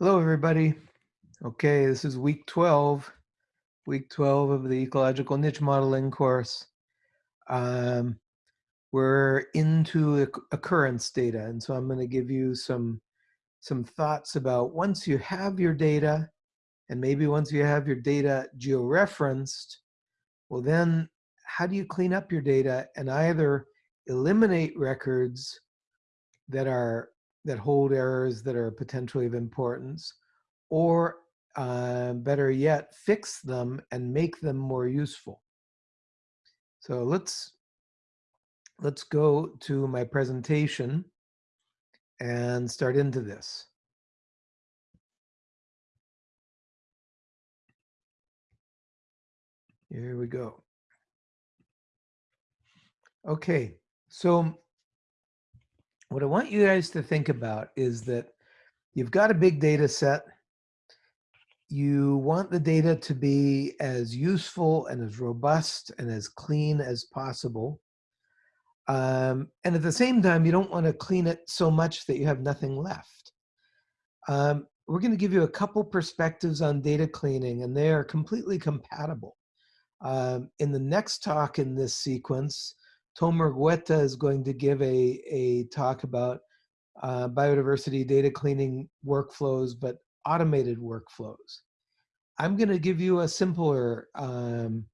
Hello, everybody. Okay, this is week 12, week 12 of the ecological niche modeling course. Um, we're into occurrence data, and so I'm going to give you some, some thoughts about once you have your data, and maybe once you have your data georeferenced, well then, how do you clean up your data and either eliminate records that are that hold errors that are potentially of importance, or uh, better yet, fix them and make them more useful. So let's let's go to my presentation and start into this. Here we go. Okay, so what I want you guys to think about is that you've got a big data set. You want the data to be as useful and as robust and as clean as possible. Um, and at the same time, you don't want to clean it so much that you have nothing left. Um, we're going to give you a couple perspectives on data cleaning, and they are completely compatible. Um, in the next talk in this sequence, Tomer Gueta is going to give a, a talk about uh, biodiversity data cleaning workflows, but automated workflows. I'm going to give you a simpler um,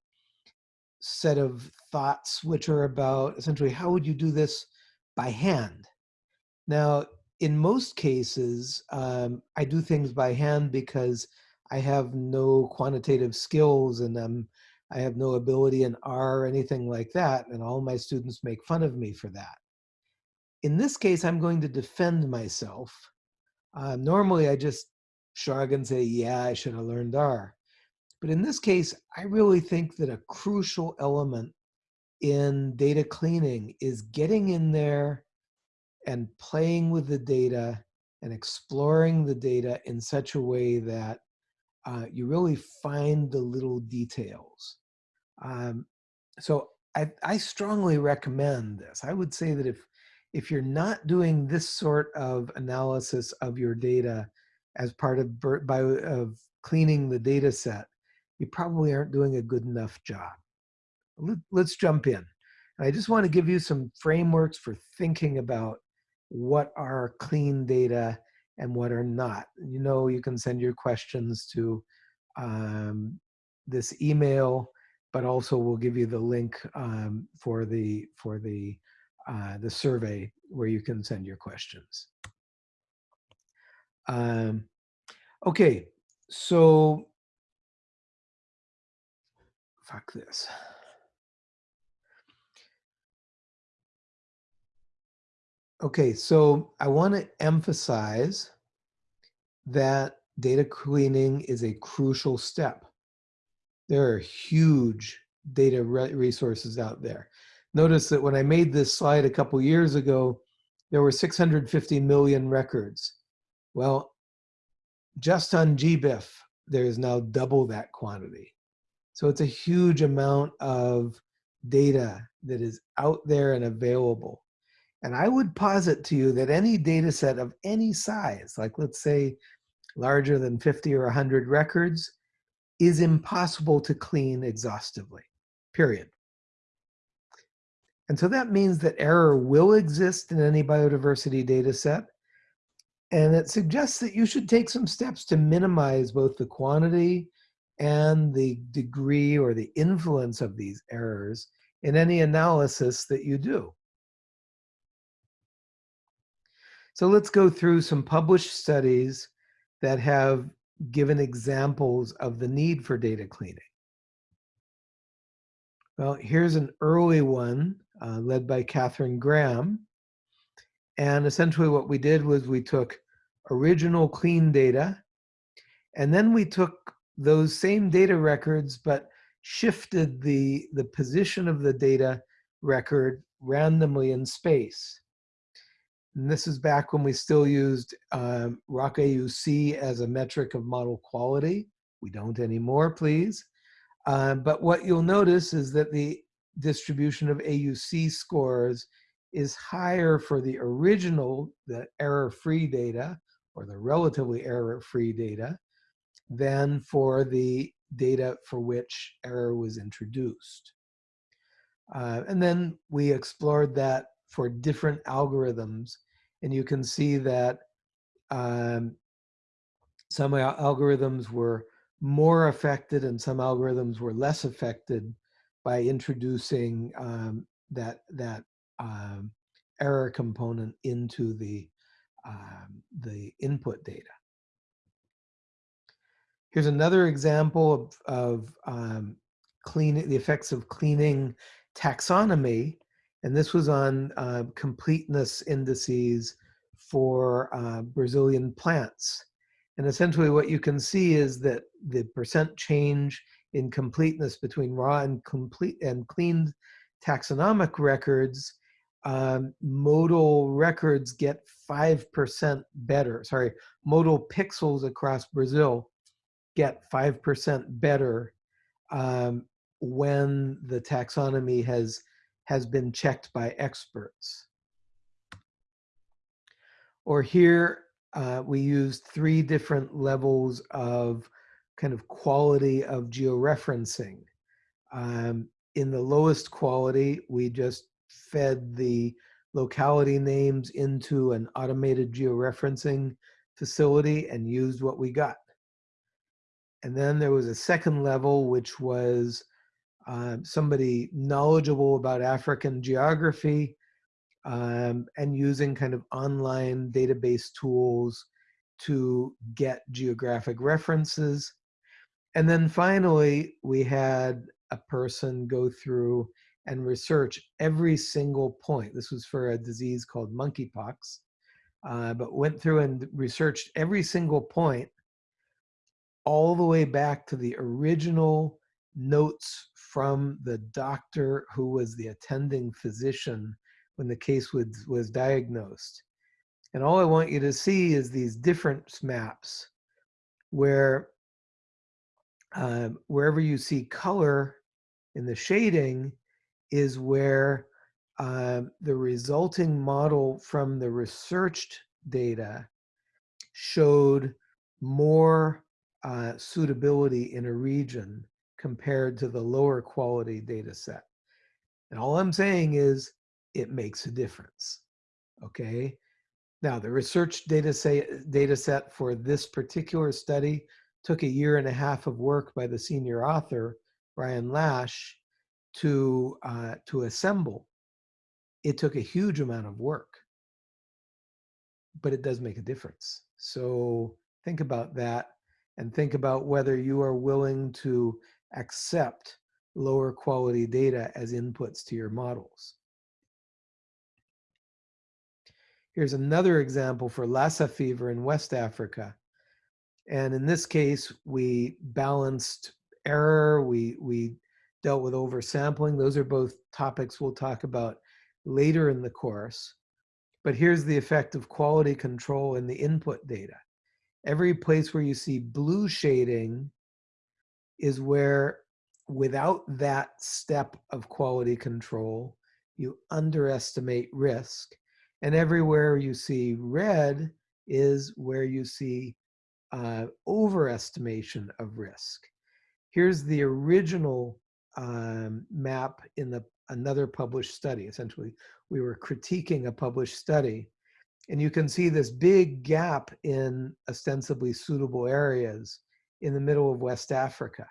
set of thoughts, which are about essentially how would you do this by hand? Now, in most cases, um, I do things by hand because I have no quantitative skills and I'm I have no ability in R or anything like that, and all my students make fun of me for that. In this case, I'm going to defend myself. Uh, normally, I just shrug and say, yeah, I should have learned R. But in this case, I really think that a crucial element in data cleaning is getting in there and playing with the data and exploring the data in such a way that uh, you really find the little details. Um, so I, I strongly recommend this. I would say that if if you're not doing this sort of analysis of your data as part of by of cleaning the data set, you probably aren't doing a good enough job. Let's jump in. I just want to give you some frameworks for thinking about what are clean data and what are not. You know, you can send your questions to um, this email but also we'll give you the link um, for the for the uh, the survey where you can send your questions. Um, okay, so fuck this. Okay, so I want to emphasize that data cleaning is a crucial step. There are huge data resources out there. Notice that when I made this slide a couple years ago, there were 650 million records. Well, just on GBIF, there is now double that quantity. So it's a huge amount of data that is out there and available. And I would posit to you that any data set of any size, like let's say larger than 50 or 100 records, is impossible to clean exhaustively, period. And so that means that error will exist in any biodiversity data set. And it suggests that you should take some steps to minimize both the quantity and the degree or the influence of these errors in any analysis that you do. So let's go through some published studies that have given examples of the need for data cleaning. Well, here's an early one uh, led by Catherine Graham. And essentially what we did was we took original clean data, and then we took those same data records, but shifted the, the position of the data record randomly in space. And this is back when we still used um, ROC AUC as a metric of model quality. We don't anymore, please. Uh, but what you'll notice is that the distribution of AUC scores is higher for the original, the error-free data, or the relatively error-free data than for the data for which error was introduced. Uh, and then we explored that for different algorithms. And you can see that um, some algorithms were more affected and some algorithms were less affected by introducing um, that, that um, error component into the, um, the input data. Here's another example of, of um, cleaning, the effects of cleaning taxonomy. And this was on uh, completeness indices for uh, Brazilian plants. And essentially what you can see is that the percent change in completeness between raw and complete and cleaned taxonomic records, um, modal records get 5% better. Sorry, modal pixels across Brazil get 5% better um, when the taxonomy has, has been checked by experts. Or here, uh, we used three different levels of kind of quality of georeferencing. Um, in the lowest quality, we just fed the locality names into an automated georeferencing facility and used what we got. And then there was a second level, which was uh, somebody knowledgeable about African geography um, and using kind of online database tools to get geographic references. And then finally, we had a person go through and research every single point. This was for a disease called monkeypox, uh, but went through and researched every single point all the way back to the original notes from the doctor who was the attending physician when the case was, was diagnosed. And all I want you to see is these different maps where um, wherever you see color in the shading is where um, the resulting model from the researched data showed more uh, suitability in a region compared to the lower quality data set. And all I'm saying is it makes a difference, okay? Now, the research data, say, data set for this particular study took a year and a half of work by the senior author, Ryan Lash, to, uh, to assemble. It took a huge amount of work, but it does make a difference. So think about that and think about whether you are willing to accept lower quality data as inputs to your models. Here's another example for Lassa fever in West Africa. And in this case, we balanced error, we, we dealt with oversampling. Those are both topics we'll talk about later in the course. But here's the effect of quality control in the input data every place where you see blue shading is where without that step of quality control, you underestimate risk. And everywhere you see red is where you see uh, overestimation of risk. Here's the original um, map in the another published study. Essentially, we were critiquing a published study and you can see this big gap in ostensibly suitable areas in the middle of West Africa.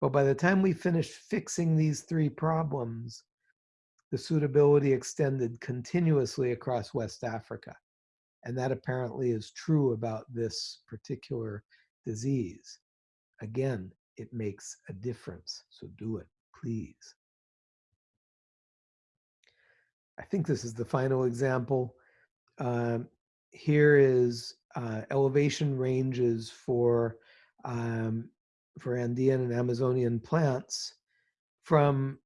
But by the time we finished fixing these three problems, the suitability extended continuously across West Africa. And that apparently is true about this particular disease. Again, it makes a difference. So do it, please. I think this is the final example. Um, here is uh, elevation ranges for um, for Andean and Amazonian plants from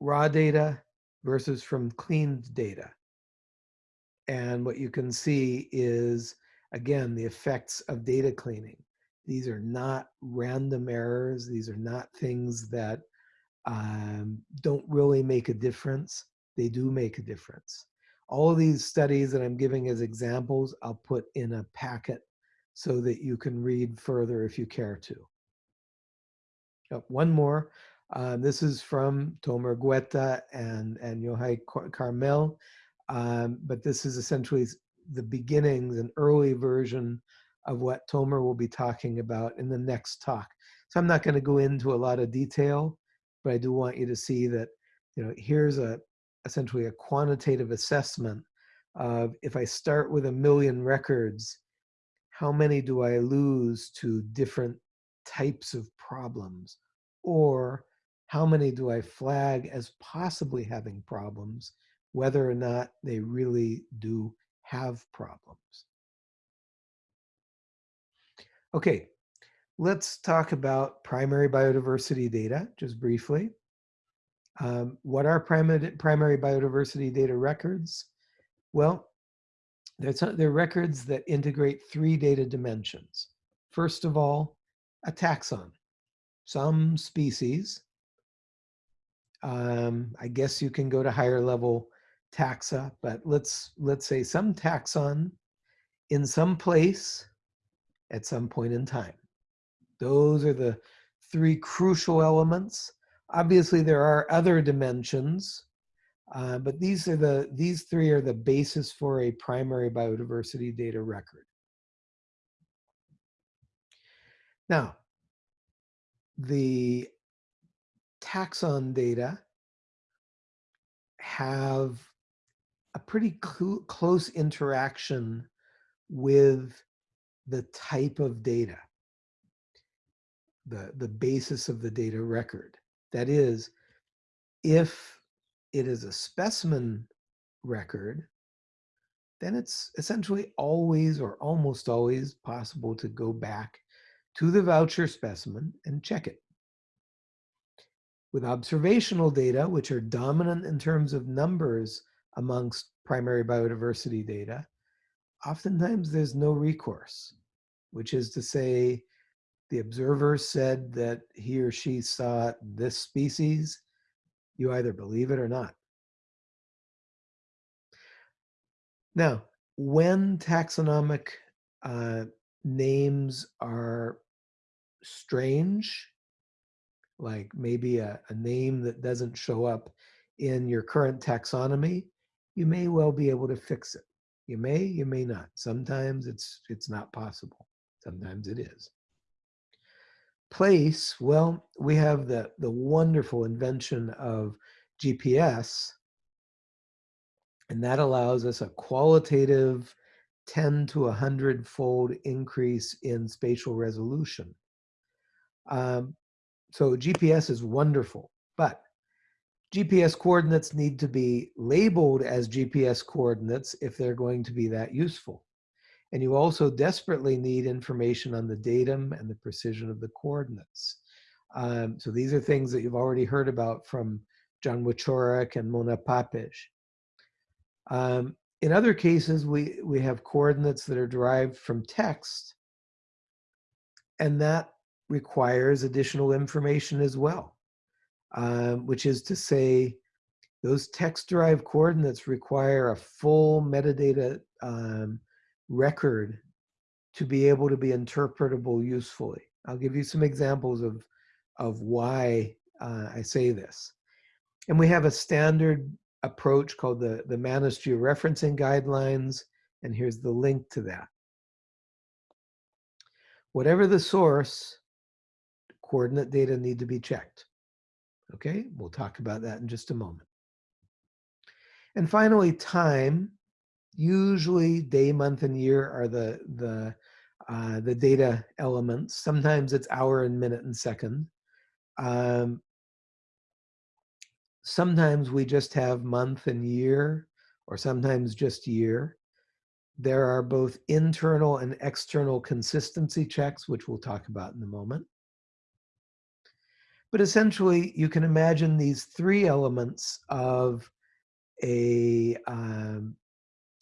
raw data versus from cleaned data. And what you can see is, again, the effects of data cleaning. These are not random errors. These are not things that um, don't really make a difference. They do make a difference. All of these studies that I'm giving as examples, I'll put in a packet so that you can read further if you care to. Oh, one more. Uh, this is from Tomer Gueta and, and Yohay Carmel, um, but this is essentially the beginnings, an early version of what Tomer will be talking about in the next talk. So I'm not going to go into a lot of detail, but I do want you to see that, you know, here's a essentially a quantitative assessment of if I start with a million records, how many do I lose to different types of problems? Or how many do I flag as possibly having problems, whether or not they really do have problems? Okay, let's talk about primary biodiversity data just briefly. Um, what are primary, primary biodiversity data records? Well, they're, they're records that integrate three data dimensions. First of all, a taxon. Some species, um, I guess you can go to higher level taxa, but let's, let's say some taxon in some place at some point in time. Those are the three crucial elements. Obviously, there are other dimensions, uh, but these are the these three are the basis for a primary biodiversity data record. Now, the taxon data have a pretty cl close interaction with the type of data, the, the basis of the data record. That is, if it is a specimen record, then it's essentially always or almost always possible to go back to the voucher specimen and check it. With observational data, which are dominant in terms of numbers amongst primary biodiversity data, oftentimes there's no recourse, which is to say the observer said that he or she saw this species, you either believe it or not. Now, when taxonomic uh, names are strange, like maybe a, a name that doesn't show up in your current taxonomy, you may well be able to fix it. You may, you may not. Sometimes it's it's not possible. Sometimes it is. Place, well, we have the, the wonderful invention of GPS, and that allows us a qualitative 10 to 100 fold increase in spatial resolution. Um, so GPS is wonderful, but GPS coordinates need to be labeled as GPS coordinates if they're going to be that useful. And you also desperately need information on the datum and the precision of the coordinates. Um, so these are things that you've already heard about from John Wieczorek and Mona Papez. Um, in other cases, we, we have coordinates that are derived from text, and that requires additional information as well um, which is to say those text-derived coordinates require a full metadata um, record to be able to be interpretable usefully. I'll give you some examples of, of why uh, I say this. And we have a standard approach called the, the MaNIS georeferencing guidelines, and here's the link to that. Whatever the source, coordinate data need to be checked. Okay, we'll talk about that in just a moment. And finally, time. Usually day, month, and year are the, the, uh, the data elements. Sometimes it's hour and minute and second. Um, sometimes we just have month and year, or sometimes just year. There are both internal and external consistency checks, which we'll talk about in a moment. But essentially, you can imagine these three elements of a, um,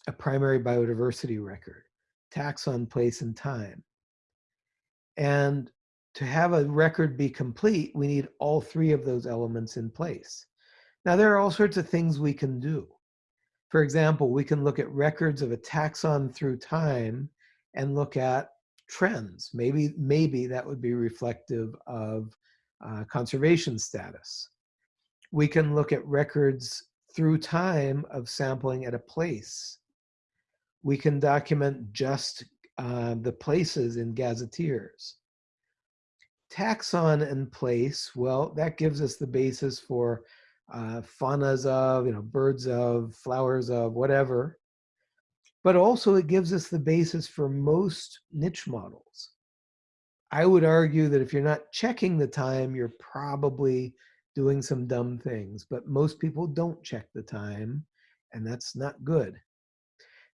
a primary biodiversity record, taxon, place, and time. And to have a record be complete, we need all three of those elements in place. Now, there are all sorts of things we can do. For example, we can look at records of a taxon through time and look at trends. Maybe, maybe that would be reflective of uh, conservation status. We can look at records through time of sampling at a place. We can document just uh, the places in gazetteers. Taxon and place, well, that gives us the basis for uh, faunas of, you know, birds of, flowers of, whatever. But also it gives us the basis for most niche models. I would argue that if you're not checking the time, you're probably doing some dumb things, but most people don't check the time, and that's not good.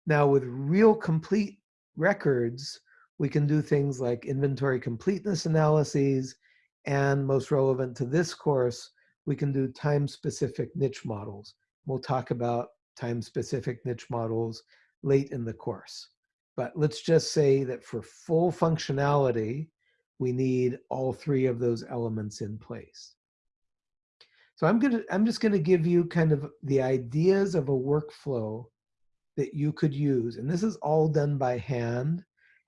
Now, with real complete records, we can do things like inventory completeness analyses, and most relevant to this course, we can do time-specific niche models. We'll talk about time-specific niche models late in the course. But let's just say that for full functionality, we need all three of those elements in place. So I'm gonna I'm just gonna give you kind of the ideas of a workflow that you could use. And this is all done by hand.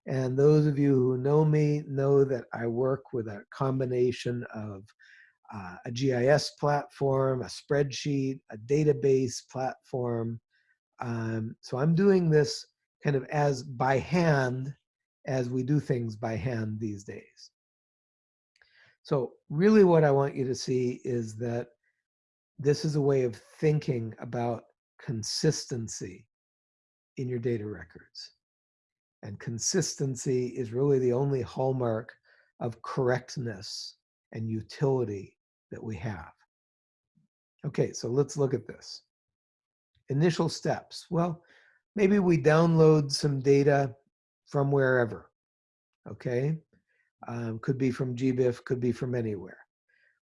And those of you who know me know that I work with a combination of uh, a GIS platform, a spreadsheet, a database platform. Um, so I'm doing this kind of as by hand as we do things by hand these days. So really what I want you to see is that this is a way of thinking about consistency in your data records. And consistency is really the only hallmark of correctness and utility that we have. Okay, so let's look at this. Initial steps. Well, maybe we download some data from wherever, okay? Um, could be from GBIF, could be from anywhere.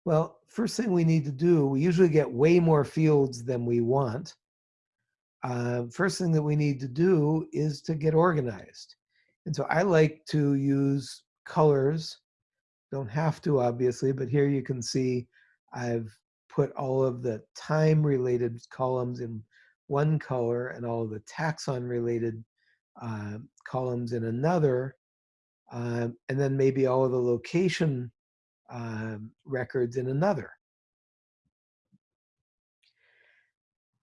Well, first thing we need to do, we usually get way more fields than we want. Uh, first thing that we need to do is to get organized. And so I like to use colors. Don't have to, obviously, but here you can see I've put all of the time-related columns in one color and all of the taxon-related uh, columns in another, uh, and then maybe all of the location um, records in another.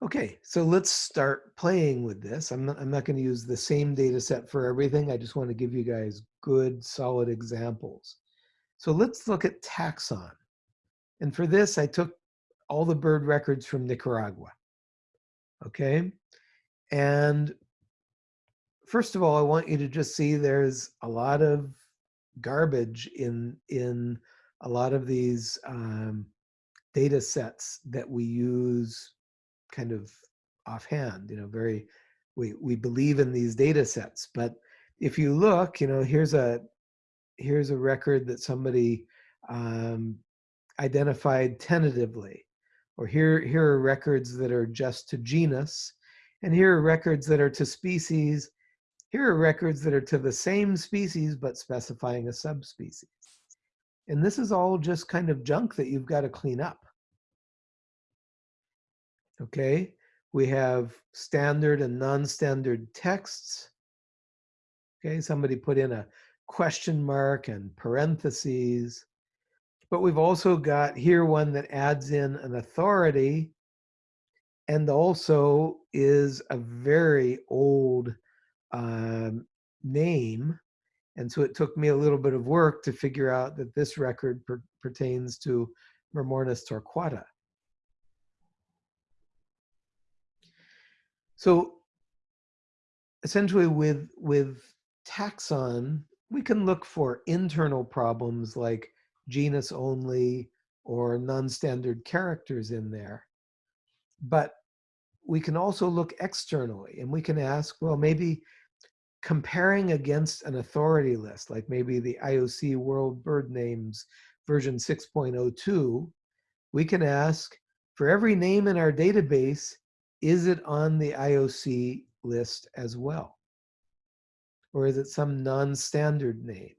Okay, so let's start playing with this. I'm not, I'm not going to use the same data set for everything. I just want to give you guys good, solid examples. So let's look at taxon. And for this, I took all the bird records from Nicaragua. Okay, and first of all, I want you to just see there's a lot of garbage in in a lot of these um, data sets that we use kind of offhand, you know, very, we, we believe in these data sets. But if you look, you know, here's a, here's a record that somebody um, identified tentatively. Or here, here are records that are just to genus. And here are records that are to species. Here are records that are to the same species, but specifying a subspecies. And this is all just kind of junk that you've got to clean up. Okay, we have standard and non-standard texts. Okay, somebody put in a question mark and parentheses. But we've also got here one that adds in an authority and also is a very old um, name and so it took me a little bit of work to figure out that this record per pertains to Myrmornis torquata. So essentially with, with taxon, we can look for internal problems like genus only or non-standard characters in there. But we can also look externally and we can ask, well, maybe comparing against an authority list, like maybe the IOC World Bird Names version 6.02, we can ask for every name in our database, is it on the IOC list as well? Or is it some non-standard name?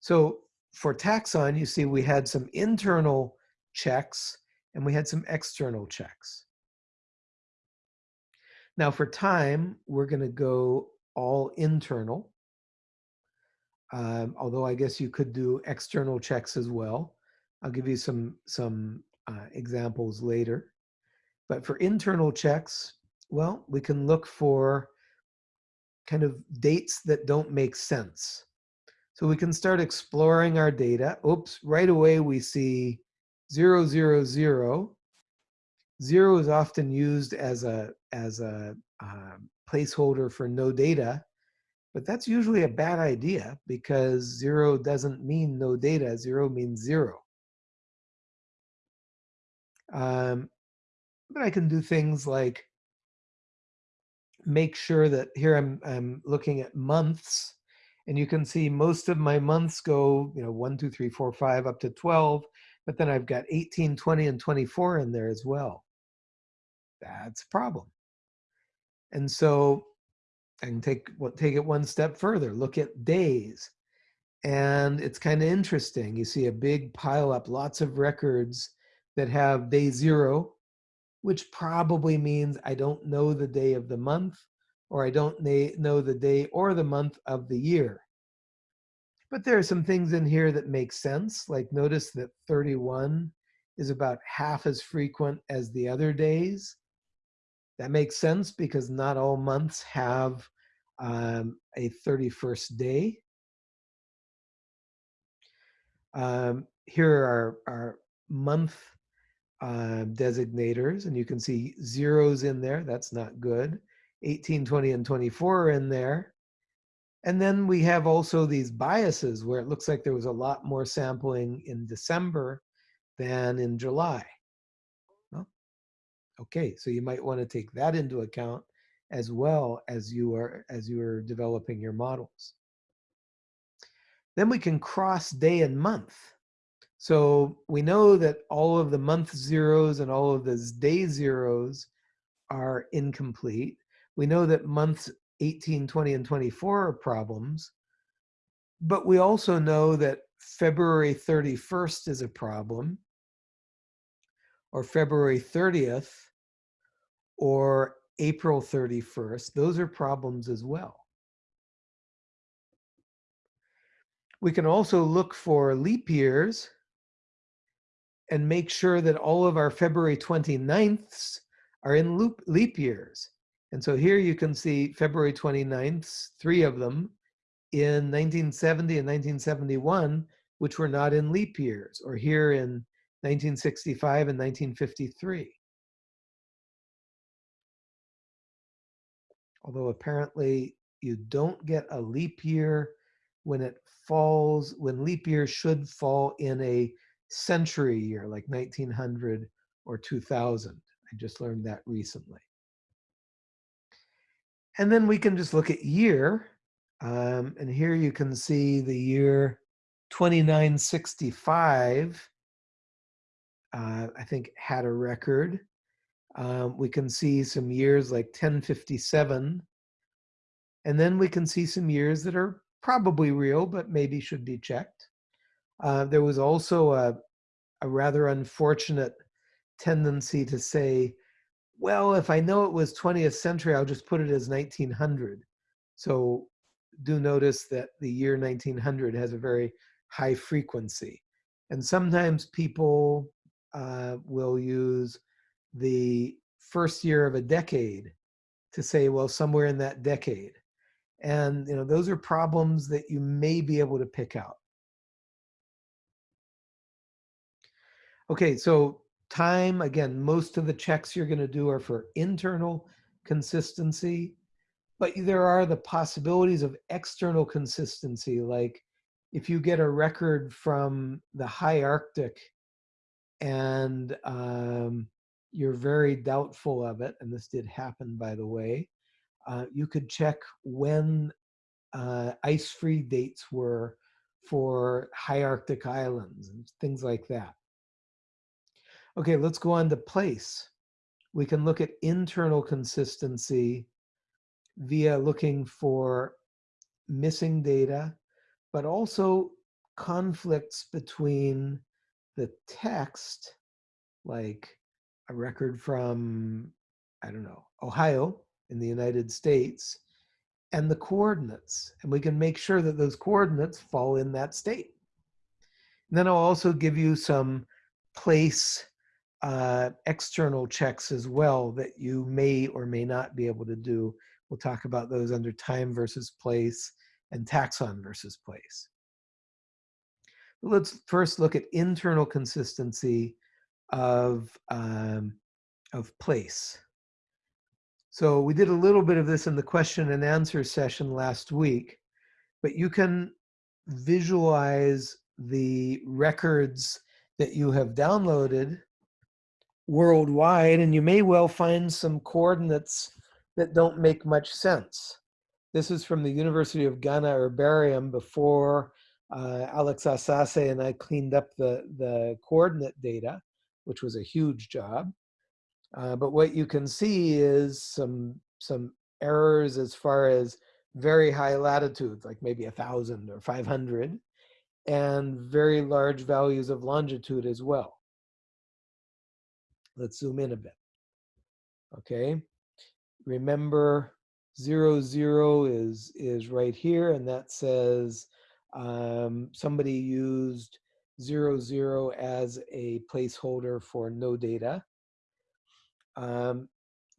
So for taxon, you see we had some internal checks and we had some external checks. Now for time, we're going to go all internal. Um, although I guess you could do external checks as well. I'll give you some, some uh, examples later. But for internal checks, well, we can look for kind of dates that don't make sense. So we can start exploring our data. Oops, right away we see zero, zero, zero. Zero is often used as a, as a uh, placeholder for no data, but that's usually a bad idea because zero doesn't mean no data, zero means zero. Um, but I can do things like make sure that here I'm, I'm looking at months and you can see most of my months go, you know, one, two, three, four, five, up to 12, but then I've got 18, 20, and 24 in there as well. That's a problem. And so I can take, what take it one step further, look at days. And it's kind of interesting. You see a big pile up, lots of records that have day zero, which probably means I don't know the day of the month, or I don't know the day or the month of the year. But there are some things in here that make sense, like notice that 31 is about half as frequent as the other days. That makes sense because not all months have um, a 31st day. Um, here are our month uh, designators, and you can see zeros in there. That's not good. 18, 20, and 24 are in there. And then we have also these biases where it looks like there was a lot more sampling in December than in July. Well, okay, so you might want to take that into account as well as you are as you are developing your models. Then we can cross day and month. So we know that all of the month zeros and all of the day zeros are incomplete. We know that months 18, 20, and 24 are problems. But we also know that February 31st is a problem, or February 30th, or April 31st. Those are problems as well. We can also look for leap years and make sure that all of our February 29ths are in loop, leap years. And so here you can see February 29th, three of them in 1970 and 1971, which were not in leap years, or here in 1965 and 1953. Although apparently you don't get a leap year when it falls, when leap year should fall in a century year, like 1900 or 2000. I just learned that recently. And then we can just look at year. Um, and here you can see the year 2965, uh, I think had a record. Um, we can see some years like 1057. And then we can see some years that are probably real, but maybe should be checked. Uh, there was also a, a rather unfortunate tendency to say well, if I know it was 20th century, I'll just put it as 1900. So do notice that the year 1900 has a very high frequency. And sometimes people uh, will use the first year of a decade to say, well, somewhere in that decade. And you know, those are problems that you may be able to pick out. Okay, so Time, again, most of the checks you're going to do are for internal consistency, but there are the possibilities of external consistency. Like if you get a record from the high Arctic and um, you're very doubtful of it, and this did happen, by the way, uh, you could check when uh, ice-free dates were for high Arctic islands and things like that. Okay, let's go on to place. We can look at internal consistency via looking for missing data, but also conflicts between the text, like a record from, I don't know, Ohio in the United States and the coordinates. And we can make sure that those coordinates fall in that state. And then I'll also give you some place uh, external checks as well that you may or may not be able to do. We'll talk about those under time versus place and taxon versus place. Let's first look at internal consistency of, um, of place. So we did a little bit of this in the question and answer session last week, but you can visualize the records that you have downloaded worldwide, and you may well find some coordinates that don't make much sense. This is from the University of Ghana Herbarium before uh, Alex Asase and I cleaned up the, the coordinate data, which was a huge job. Uh, but what you can see is some, some errors as far as very high latitudes, like maybe a 1,000 or 500, and very large values of longitude as well. Let's zoom in a bit. Okay, remember zero zero is is right here, and that says um, somebody used zero zero as a placeholder for no data. Um,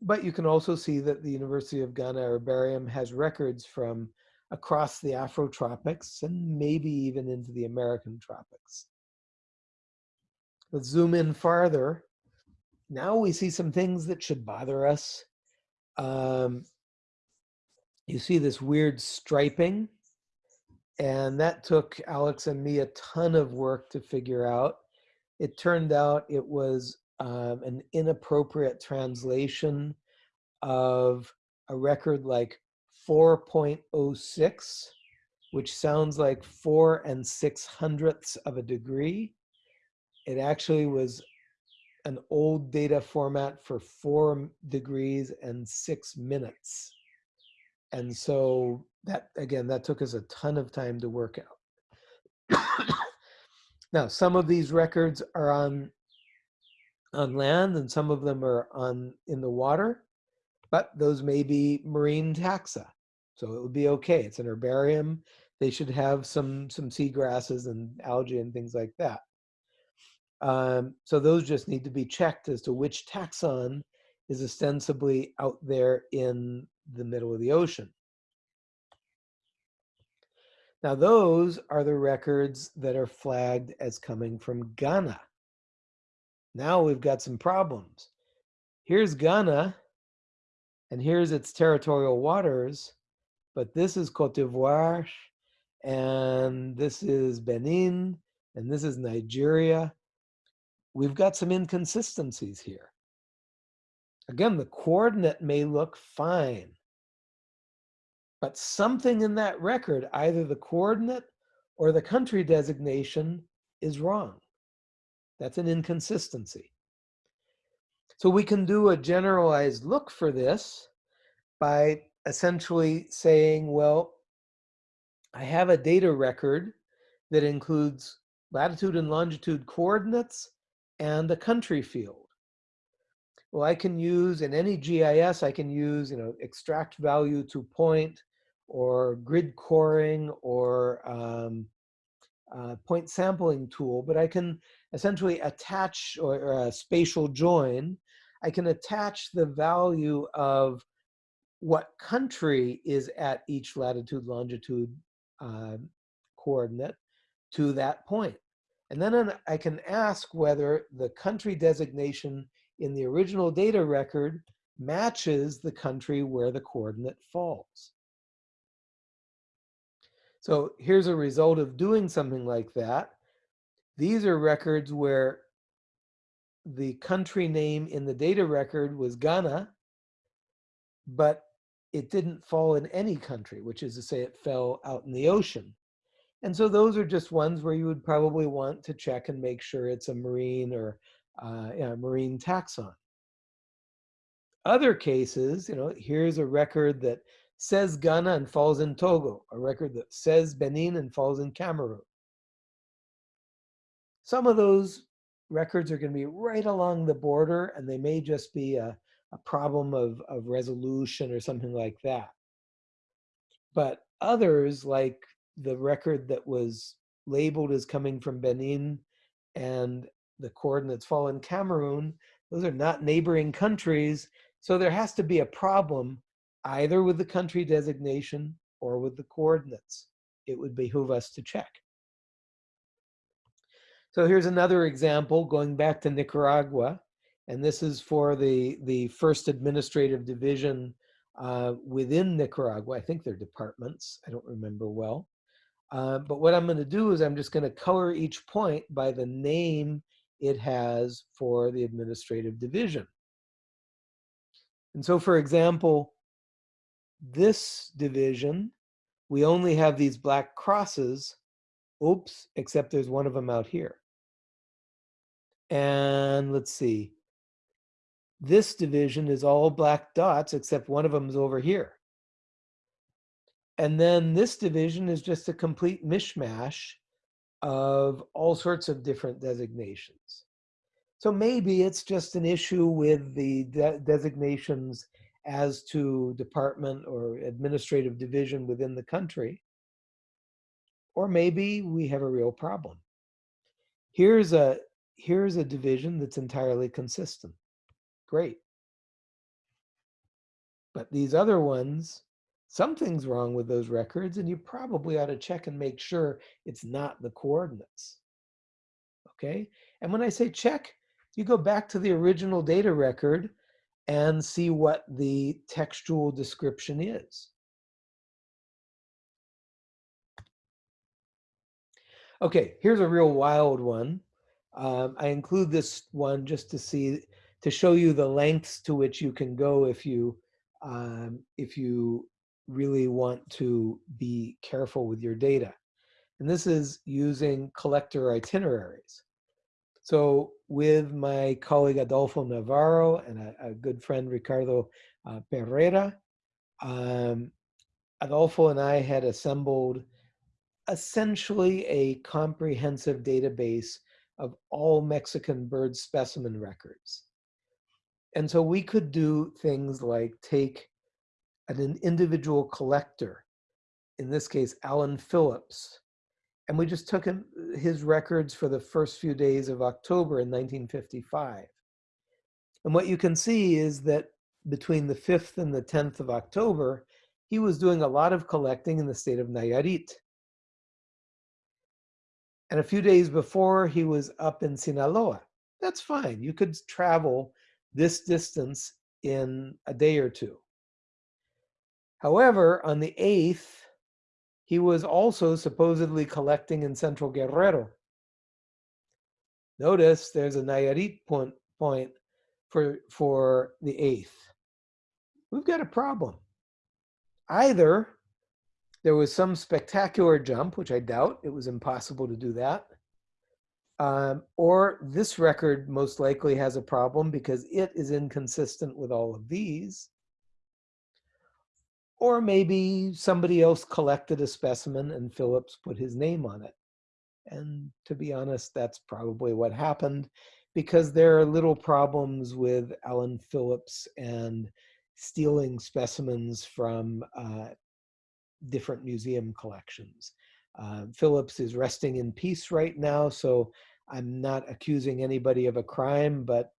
but you can also see that the University of Ghana Herbarium has records from across the Afrotropics and maybe even into the American tropics. Let's zoom in farther now we see some things that should bother us. Um, you see this weird striping, and that took Alex and me a ton of work to figure out. It turned out it was um, an inappropriate translation of a record like 4.06, which sounds like four and six hundredths of a degree. It actually was an old data format for four degrees and six minutes. And so that, again, that took us a ton of time to work out. now, some of these records are on, on land and some of them are on in the water, but those may be marine taxa. So it would be okay. It's an herbarium. They should have some, some seagrasses and algae and things like that. Um, so those just need to be checked as to which taxon is ostensibly out there in the middle of the ocean. Now those are the records that are flagged as coming from Ghana. Now we've got some problems. Here's Ghana, and here's its territorial waters, but this is Cote d'Ivoire, and this is Benin, and this is Nigeria, we've got some inconsistencies here. Again, the coordinate may look fine, but something in that record, either the coordinate or the country designation is wrong. That's an inconsistency. So we can do a generalized look for this by essentially saying, well, I have a data record that includes latitude and longitude coordinates and the country field. Well, I can use in any GIS, I can use, you know, extract value to point or grid coring or um, uh, point sampling tool, but I can essentially attach or, or, a spatial join. I can attach the value of what country is at each latitude longitude uh, coordinate to that point. And then I can ask whether the country designation in the original data record matches the country where the coordinate falls. So here's a result of doing something like that. These are records where the country name in the data record was Ghana, but it didn't fall in any country, which is to say it fell out in the ocean. And so those are just ones where you would probably want to check and make sure it's a marine or uh, marine taxon. Other cases, you know, here's a record that says Ghana and falls in Togo, a record that says Benin and falls in Cameroon. Some of those records are going to be right along the border and they may just be a, a problem of, of resolution or something like that. But others, like the record that was labeled as coming from Benin and the coordinates fall in Cameroon, those are not neighboring countries. So there has to be a problem either with the country designation or with the coordinates. It would behoove us to check. So here's another example going back to Nicaragua. And this is for the, the first administrative division uh, within Nicaragua. I think they're departments. I don't remember well. Uh, but what I'm going to do is I'm just going to color each point by the name it has for the administrative division. And so, for example, this division, we only have these black crosses. Oops, except there's one of them out here. And let's see. This division is all black dots, except one of them is over here. And then this division is just a complete mishmash of all sorts of different designations. So maybe it's just an issue with the de designations as to department or administrative division within the country. Or maybe we have a real problem. Here's a, here's a division that's entirely consistent. Great. But these other ones, something's wrong with those records and you probably ought to check and make sure it's not the coordinates. Okay, and when I say check, you go back to the original data record and see what the textual description is. Okay, here's a real wild one. Um, I include this one just to see, to show you the lengths to which you can go if you, um, if you really want to be careful with your data. And this is using collector itineraries. So with my colleague Adolfo Navarro and a, a good friend Ricardo uh, Pereira, um, Adolfo and I had assembled essentially a comprehensive database of all Mexican bird specimen records. And so we could do things like take an individual collector, in this case, Alan Phillips, and we just took him, his records for the first few days of October in 1955. And what you can see is that between the 5th and the 10th of October, he was doing a lot of collecting in the state of Nayarit. And a few days before, he was up in Sinaloa. That's fine. You could travel this distance in a day or two. However, on the 8th, he was also supposedly collecting in central Guerrero. Notice there's a Nayarit point, point for, for the 8th. We've got a problem. Either there was some spectacular jump, which I doubt, it was impossible to do that, um, or this record most likely has a problem because it is inconsistent with all of these. Or maybe somebody else collected a specimen and Phillips put his name on it. And to be honest, that's probably what happened because there are little problems with Alan Phillips and stealing specimens from uh, different museum collections. Uh, Phillips is resting in peace right now, so I'm not accusing anybody of a crime, but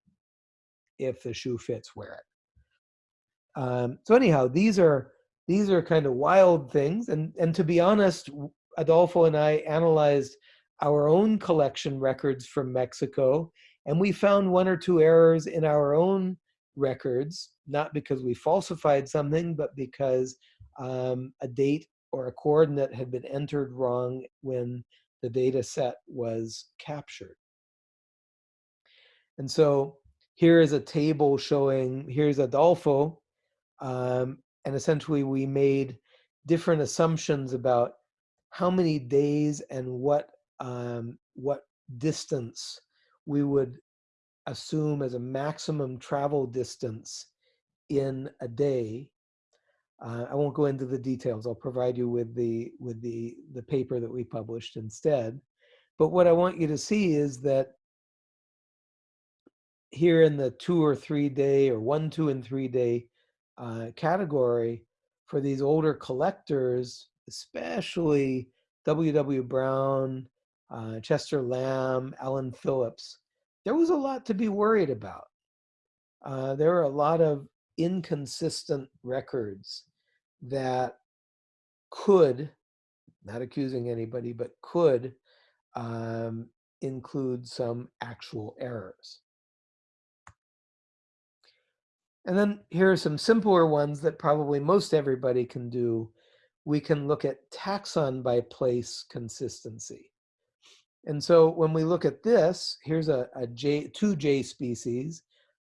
if the shoe fits, wear it. Um, so anyhow, these are these are kind of wild things. And, and to be honest, Adolfo and I analyzed our own collection records from Mexico, and we found one or two errors in our own records, not because we falsified something, but because um, a date or a coordinate had been entered wrong when the data set was captured. And so here is a table showing, here's Adolfo, um, and essentially we made different assumptions about how many days and what um, what distance we would assume as a maximum travel distance in a day. Uh, I won't go into the details. I'll provide you with the with the the paper that we published instead. But what I want you to see is that here in the two or three day or one, two, and three day uh, category for these older collectors, especially W.W. Brown, uh, Chester Lamb, Alan Phillips, there was a lot to be worried about. Uh, there are a lot of inconsistent records that could, not accusing anybody, but could um, include some actual errors. And then here are some simpler ones that probably most everybody can do. We can look at taxon by place consistency. And so when we look at this, here's a, a jay, two jay species,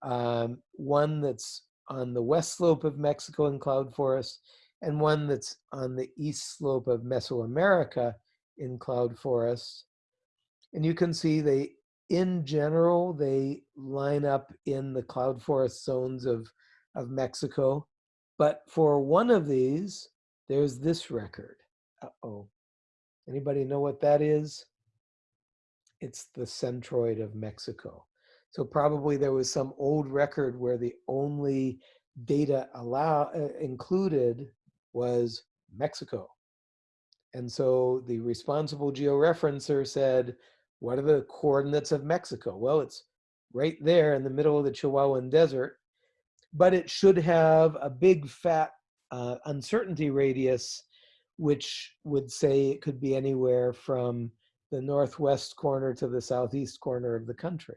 um, one that's on the west slope of Mexico in cloud forest, and one that's on the east slope of Mesoamerica in cloud forest. And you can see they, in general, they line up in the cloud forest zones of, of Mexico. But for one of these, there's this record. Uh-oh. Anybody know what that is? It's the centroid of Mexico. So probably there was some old record where the only data allow uh, included was Mexico. And so the responsible georeferencer said, what are the coordinates of Mexico? Well, it's right there in the middle of the Chihuahuan Desert, but it should have a big fat uh, uncertainty radius, which would say it could be anywhere from the northwest corner to the southeast corner of the country.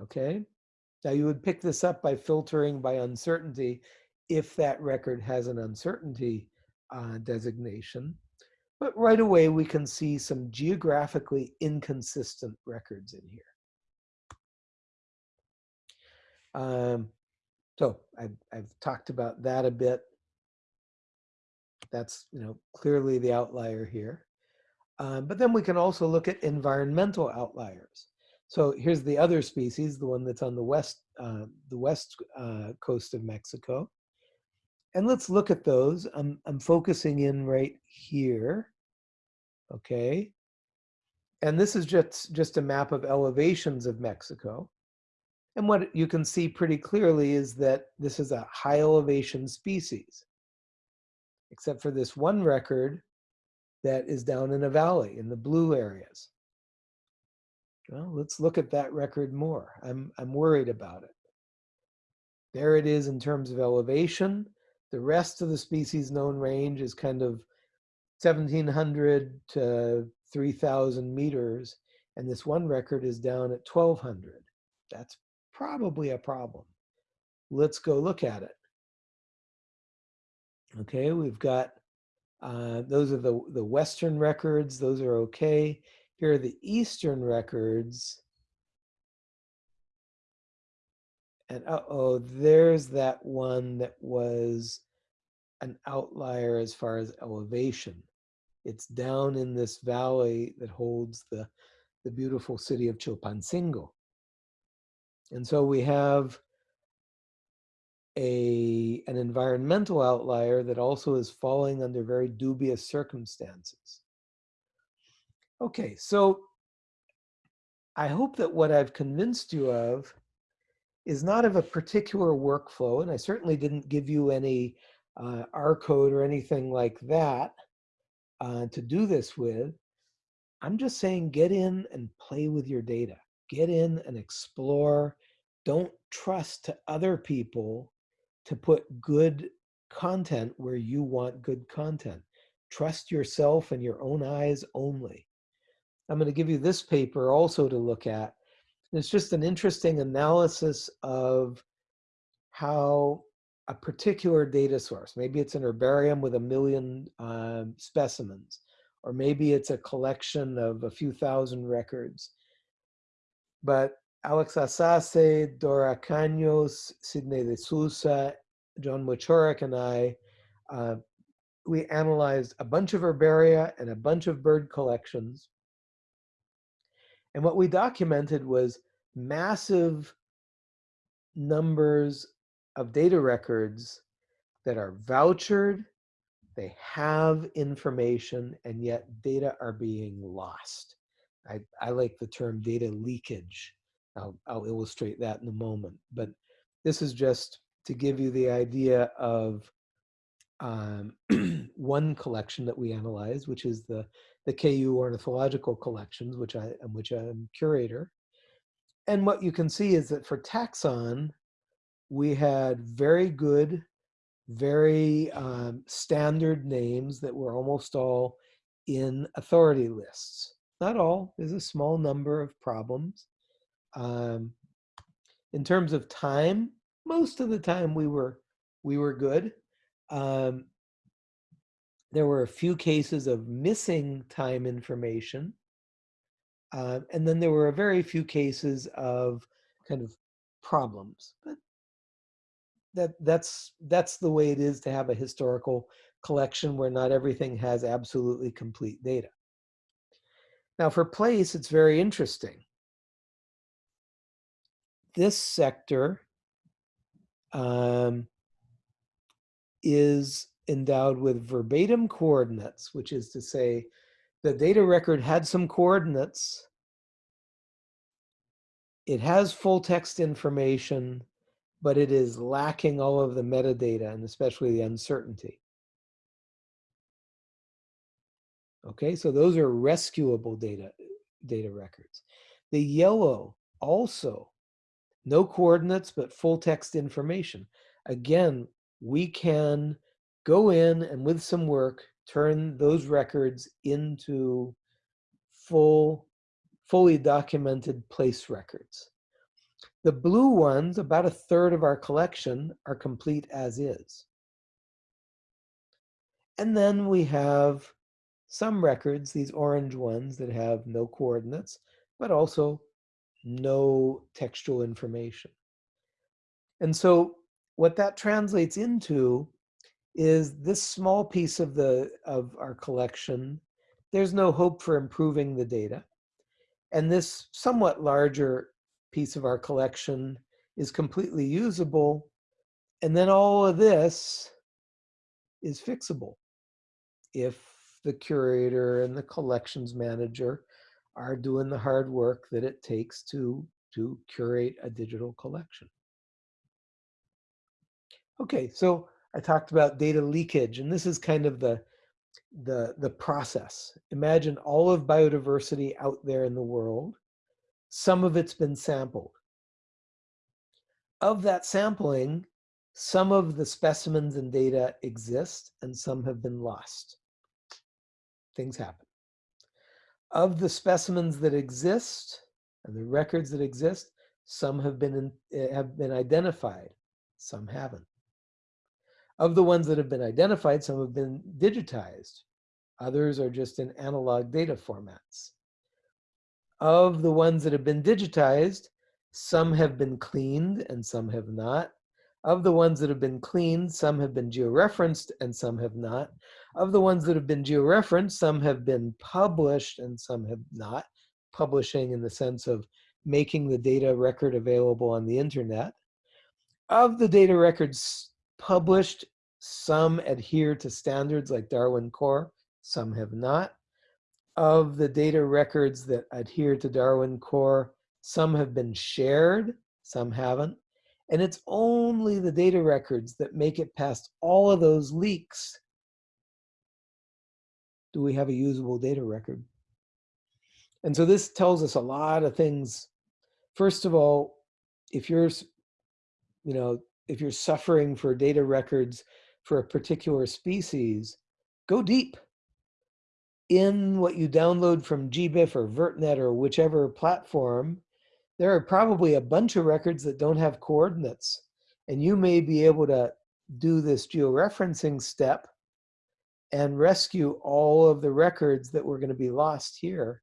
Okay? Now you would pick this up by filtering by uncertainty if that record has an uncertainty uh, designation. But right away we can see some geographically inconsistent records in here. Um, so I've, I've talked about that a bit. That's you know clearly the outlier here. Um, but then we can also look at environmental outliers. So here's the other species, the one that's on the west, uh, the west uh, coast of Mexico. And let's look at those. I'm, I'm focusing in right here, okay? And this is just, just a map of elevations of Mexico. And what you can see pretty clearly is that this is a high elevation species, except for this one record that is down in a valley in the blue areas. Well, let's look at that record more. I'm, I'm worried about it. There it is in terms of elevation. The rest of the species known range is kind of 1700 to 3000 meters. And this one record is down at 1200. That's probably a problem. Let's go look at it. Okay, we've got, uh, those are the, the Western records. Those are okay. Here are the Eastern records. And uh-oh, there's that one that was an outlier as far as elevation. It's down in this valley that holds the, the beautiful city of Chilpancingo. And so we have a, an environmental outlier that also is falling under very dubious circumstances. Okay, so I hope that what I've convinced you of is not of a particular workflow, and I certainly didn't give you any uh, R code or anything like that uh, to do this with. I'm just saying get in and play with your data. Get in and explore. Don't trust to other people to put good content where you want good content. Trust yourself and your own eyes only. I'm going to give you this paper also to look at. It's just an interesting analysis of how a particular data source, maybe it's an herbarium with a million um, specimens, or maybe it's a collection of a few thousand records. But Alex Asase, Dora Canhos, Sidnei de Souza, John Wieczorek, and I, uh, we analyzed a bunch of herbaria and a bunch of bird collections and what we documented was massive numbers of data records that are vouchered, they have information, and yet data are being lost. I, I like the term data leakage. I'll, I'll illustrate that in a moment. But this is just to give you the idea of um, one collection that we analyzed, which is the, the KU ornithological collections, which I, am which I'm curator. And what you can see is that for taxon, we had very good, very um, standard names that were almost all in authority lists. Not all, there's a small number of problems. Um, in terms of time, most of the time we were we were good. Um, there were a few cases of missing time information. Uh, and then there were a very few cases of kind of problems. But that that's that's the way it is to have a historical collection where not everything has absolutely complete data. Now for place, it's very interesting. This sector um, is endowed with verbatim coordinates, which is to say the data record had some coordinates. It has full text information, but it is lacking all of the metadata and especially the uncertainty. Okay, so those are rescuable data, data records. The yellow also, no coordinates, but full text information. Again, we can go in and with some work, turn those records into full, fully documented place records. The blue ones, about a third of our collection, are complete as is. And then we have some records, these orange ones that have no coordinates, but also no textual information. And so what that translates into is this small piece of the of our collection, there's no hope for improving the data. And this somewhat larger piece of our collection is completely usable. And then all of this is fixable if the curator and the collections manager are doing the hard work that it takes to, to curate a digital collection. Okay, so I talked about data leakage, and this is kind of the, the, the process. Imagine all of biodiversity out there in the world. Some of it's been sampled. Of that sampling, some of the specimens and data exist and some have been lost. Things happen. Of the specimens that exist and the records that exist, some have been, in, eh, have been identified, some haven't. Of the ones that have been identified, some have been digitized. Others are just in analog data formats. Of the ones that have been digitized, some have been cleaned and some have not. Of the ones that have been cleaned, some have been georeferenced and some have not. Of the ones that have been georeferenced, some have been published and some have not. Publishing in the sense of making the data record available on the internet. Of the data records published. Some adhere to standards like Darwin Core, some have not. Of the data records that adhere to Darwin Core, some have been shared, some haven't. And it's only the data records that make it past all of those leaks do we have a usable data record. And so this tells us a lot of things. First of all, if you're, you know, if you're suffering for data records for a particular species, go deep in what you download from GBIF or VertNet or whichever platform. There are probably a bunch of records that don't have coordinates. And you may be able to do this georeferencing step and rescue all of the records that were going to be lost here.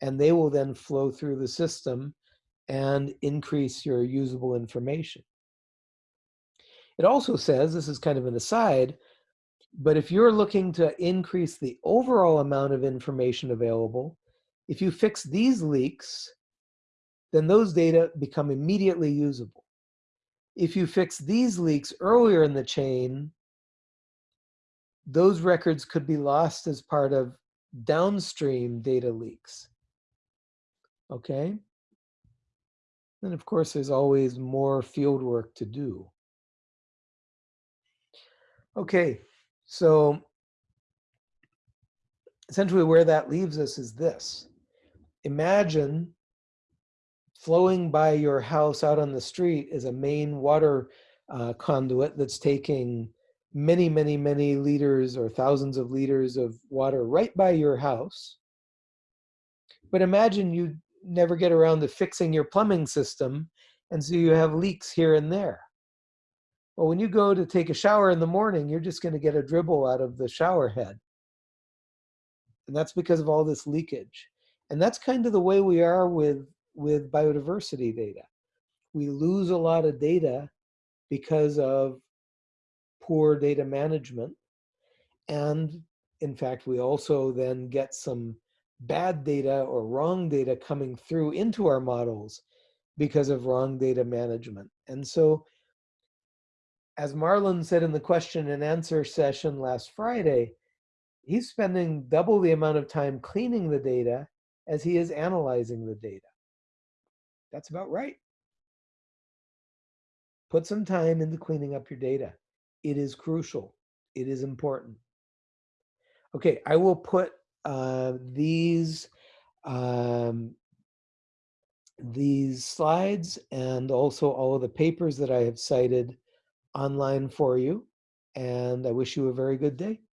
And they will then flow through the system and increase your usable information. It also says, this is kind of an aside, but if you're looking to increase the overall amount of information available, if you fix these leaks, then those data become immediately usable. If you fix these leaks earlier in the chain, those records could be lost as part of downstream data leaks. Okay? And of course, there's always more field work to do. Okay, so essentially where that leaves us is this. Imagine flowing by your house out on the street is a main water uh, conduit that's taking many, many, many liters or thousands of liters of water right by your house. But imagine you never get around to fixing your plumbing system, and so you have leaks here and there. Well, when you go to take a shower in the morning, you're just going to get a dribble out of the shower head. And that's because of all this leakage. And that's kind of the way we are with, with biodiversity data. We lose a lot of data because of poor data management. And in fact, we also then get some bad data or wrong data coming through into our models because of wrong data management. And so, as Marlon said in the question and answer session last Friday, he's spending double the amount of time cleaning the data as he is analyzing the data. That's about right. Put some time into cleaning up your data. It is crucial. It is important. Okay, I will put uh, these um, these slides and also all of the papers that I have cited online for you. And I wish you a very good day.